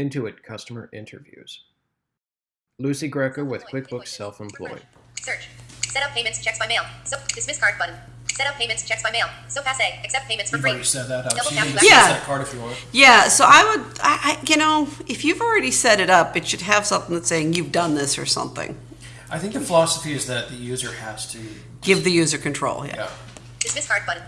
Intuit customer interviews. Lucy Greco with QuickBooks Self-Employed. Search. Set up payments checks by mail. So dismiss card button. Set up payments checks by mail. So pass passe. Accept payments for You've free. already set that up. Double tap you to need to Yeah. set a card if you want. Yeah, so I would, I, I, you know, if you've already set it up, it should have something that's saying you've done this or something. I think the philosophy is that the user has to. Give the user control. Yeah. Yeah. Dismiss card button.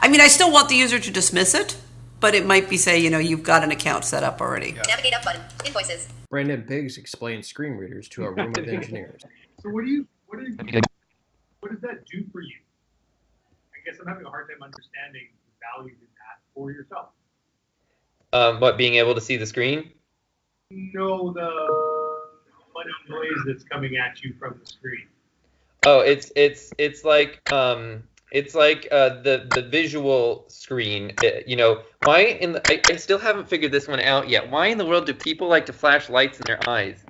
I mean, I still want the user to dismiss it, but it might be say, you know, you've got an account set up already. Yeah. Navigate up button. Invoices. Brandon Biggs explains screen readers to a room of engineers. So what do you what do you what does that do for you? I guess I'm having a hard time understanding the value in that for yourself. Um, what being able to see the screen? Know the amount noise that's coming at you from the screen. Oh, it's it's it's like um, it's like uh, the the visual screen. Uh, you know, why in the, I, I still haven't figured this one out yet. Why in the world do people like to flash lights in their eyes?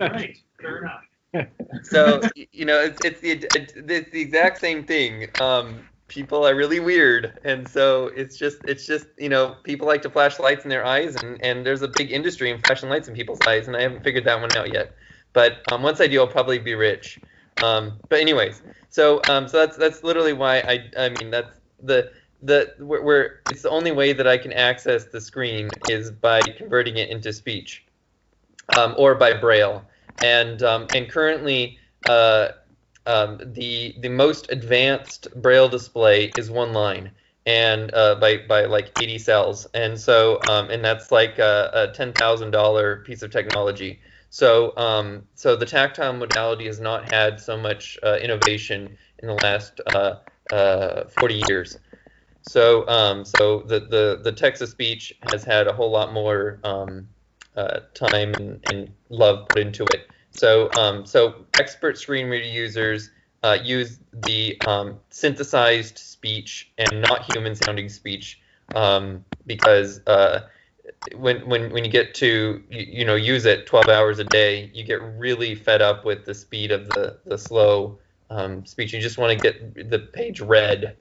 Right. Fair enough. So you know, it's it's the it's the exact same thing. Um, people are really weird, and so it's just it's just you know people like to flash lights in their eyes, and and there's a big industry in flashing lights in people's eyes, and I haven't figured that one out yet. But um, once I do, I'll probably be rich. Um, but anyways, so um, so that's that's literally why I I mean that's the the where it's the only way that I can access the screen is by converting it into speech, um, or by braille, and um, and currently uh, um, the the most advanced braille display is one line and uh, by by like 80 cells, and so um, and that's like a, a ten thousand dollar piece of technology. So, um, so the tactile modality has not had so much uh, innovation in the last uh, uh, 40 years. So, um, so the, the, the text to speech has had a whole lot more um, uh, time and, and love put into it. So, um, so expert screen reader users uh, use the um, synthesized speech and not human sounding speech um, because uh, when when when you get to you, you know use it 12 hours a day you get really fed up with the speed of the the slow um, speech you just want to get the page read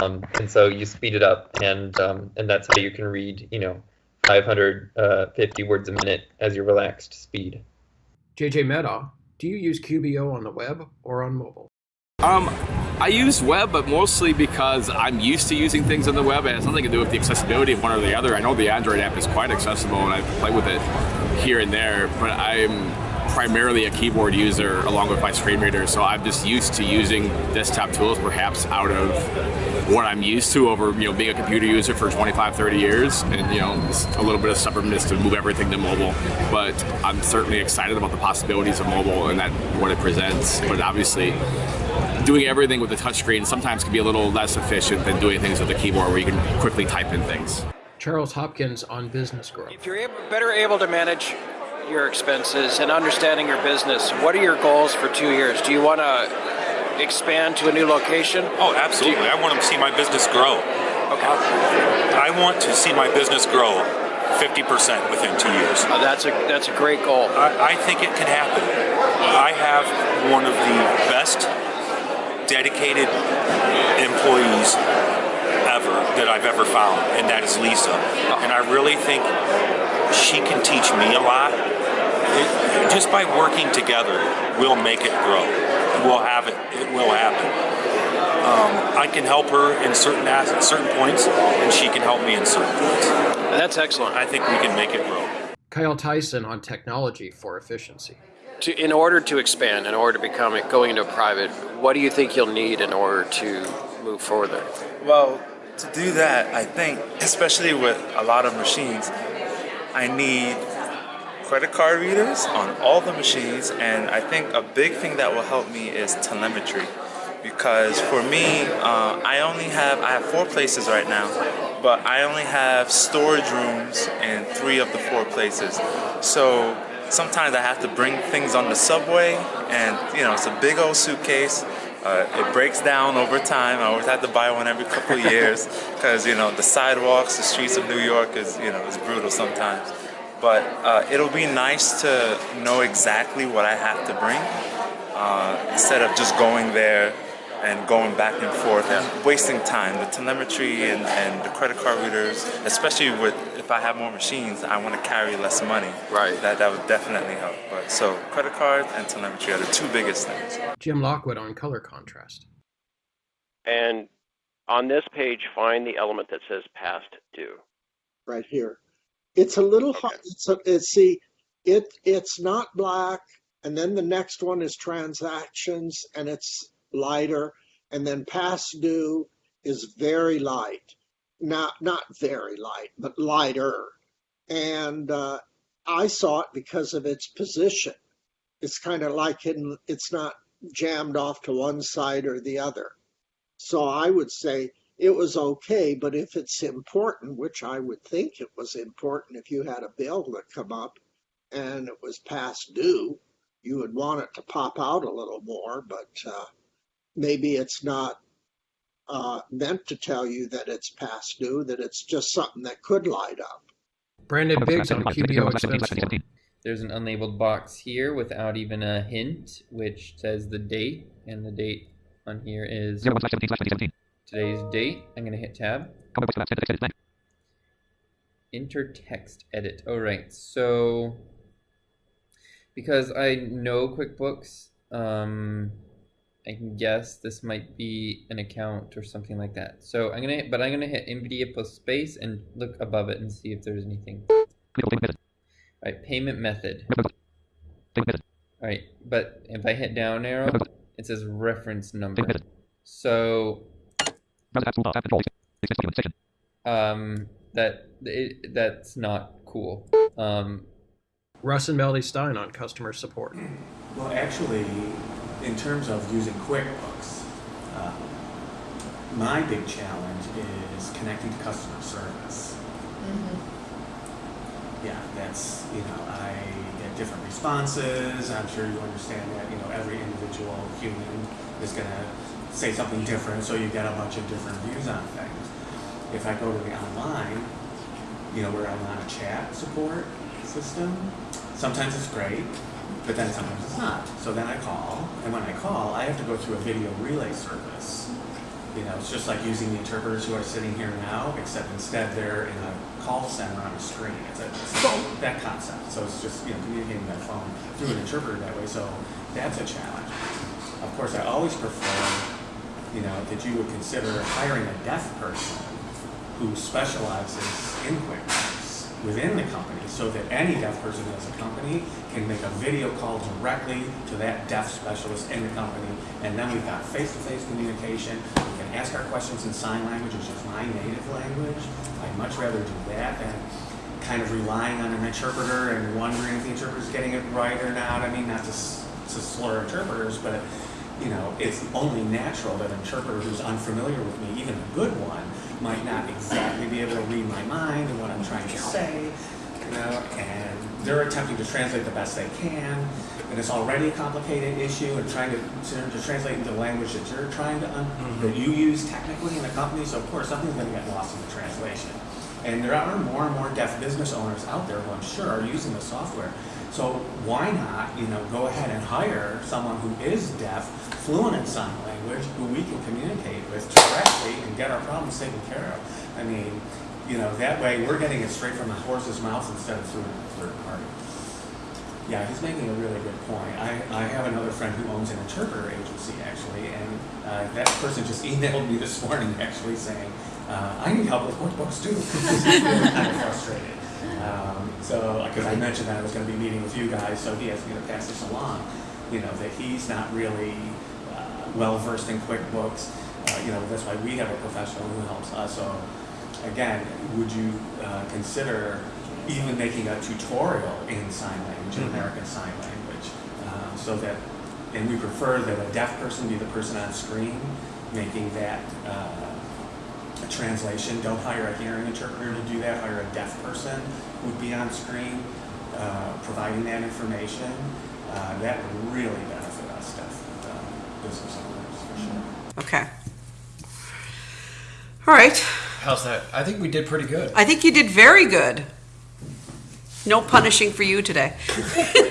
um, and so you speed it up and um, and that's how you can read you know 550 words a minute as your relaxed speed JJ Meadow, do you use QBO on the web or on mobile? Um, I use web, but mostly because I'm used to using things on the web. It has nothing to do with the accessibility of one or the other. I know the Android app is quite accessible, and I play with it here and there. But I'm primarily a keyboard user along with my screen reader, so I'm just used to using desktop tools, perhaps out of what I'm used to over you know being a computer user for 25, 30 years, and you know a little bit of stubbornness to move everything to mobile. But I'm certainly excited about the possibilities of mobile and that what it presents. But obviously doing everything with the touchscreen sometimes can be a little less efficient than doing things with the keyboard where you can quickly type in things. Charles Hopkins on business growth. If you're able, better able to manage your expenses and understanding your business, what are your goals for two years? Do you want to expand to a new location? Oh, absolutely. I want to see my business grow. Okay. I want to see my business grow 50% within two years. Uh, that's a that's a great goal. I, I think it can happen. I have one of the best dedicated employees ever that I've ever found, and that is Lisa. And I really think she can teach me a lot. It, just by working together, we'll make it grow. We'll have it. It will happen. Um, I can help her in certain as- certain points, and she can help me in certain points. That's excellent. I think we can make it grow. Kyle Tyson on technology for efficiency. To, in order to expand, in order to become going into private, what do you think you'll need in order to move further? Well, to do that, I think, especially with a lot of machines, I need credit card readers on all the machines, and I think a big thing that will help me is telemetry. Because for me, uh, I only have I have four places right now, but I only have storage rooms in three of the four places. So sometimes I have to bring things on the subway, and you know it's a big old suitcase. Uh, it breaks down over time. I always have to buy one every couple of years because you know the sidewalks, the streets of New York is you know is brutal sometimes. But uh, it'll be nice to know exactly what I have to bring uh, instead of just going there and going back and forth and wasting time. The telemetry and, and the credit card readers, especially with if I have more machines, I want to carry less money. Right. That that would definitely help. But so credit cards and telemetry are the two biggest things. Jim Lockwood on color contrast. And on this page, find the element that says past due. right here. It's a little hard. It's, a, it's see, it it's not black, and then the next one is transactions, and it's lighter, and then past due is very light. Not not very light, but lighter. And uh, I saw it because of its position. It's kind of like in, it's not jammed off to one side or the other. So I would say it was okay, but if it's important, which I would think it was important if you had a bill that come up and it was past due, you would want it to pop out a little more, but uh, maybe it's not uh, meant to tell you that it's past due, that it's just something that could light up. Brandon Biggs on QBO expense. There's an unlabeled box here without even a hint, which says the date, and the date on here is today's date. I'm gonna hit tab. Enter text edit. All right, so because I know QuickBooks, um, I can guess this might be an account or something like that. So I'm gonna, but I'm gonna hit NVDA plus space and look above it and see if there's anything. All right, payment method. All right, but if I hit down arrow, it says reference number. So um, that it, that's not cool. Um, Russ and Melody Stein on customer support. Well, actually, in terms of using QuickBooks, uh, my big challenge is connecting to customer service. Yeah, that's, you know, I get different responses. I'm sure you understand that, you know, every individual human is going to say something different, so you get a bunch of different views on things. If I go to the online, you know, where I'm on a chat support system, sometimes it's great, but then sometimes it's not. So then I call, and when I call, I have to go through a video relay service. You know, it's just like using the interpreters who are sitting here now, except instead they're in a call center on a screen. It's, a, it's that concept. So it's just, you know, communicating that phone through an interpreter that way. So that's a challenge. Of course, I always prefer, you know, that you would consider hiring a deaf person who specializes in QuickBooks within the company so that any deaf person as a company can make a video call directly to that deaf specialist in the company. And then we've got face-to-face communication. We can ask our questions in sign language, which is my native language. I'd much rather do that than kind of relying on an interpreter and wondering if the interpreter's getting it right or not. I mean, not to, to slur interpreters, but you know, it's only natural that an interpreter who's unfamiliar with me, even a good one, might not exactly be able to read my mind and what I'm trying to say, you know, and they're attempting to translate the best they can, and it's already a complicated issue, and trying to, to, to translate into language that you're trying to, un- mm-hmm. that you use technically in the company, so of course, something's gonna get lost in the translation. And there are more and more deaf business owners out there who I'm sure are using the software. So why not, you know, go ahead and hire someone who is deaf, fluent in sign language, who we can communicate with directly and get our problems taken care of. I mean, you know, that way we're getting it straight from the horse's mouth instead of through a third party. Yeah, he's making a really good point. I, I have another friend who owns an interpreter agency actually, and uh, that person just emailed me this morning actually saying, uh, I need help with QuickBooks too. Of frustrated. Um, so, because I mentioned that I was going to be meeting with you guys, so he asked me to pass this along. You know, that he's not really uh, well versed in QuickBooks. Uh, you know, that's why we have a professional who helps us. So, again, would you uh, consider even making a tutorial in sign language, in Mhm. American Sign Language, um, so that, and we prefer that a deaf person be the person on screen making that uh, a translation. Don't hire a hearing interpreter to do that. Hire a deaf person who would be on screen uh, providing that information. Uh, that would really benefit us, deaf uh, business owners for sure. Okay. All right. How's that? I think we did pretty good. I think you did very good. No punishing for you today.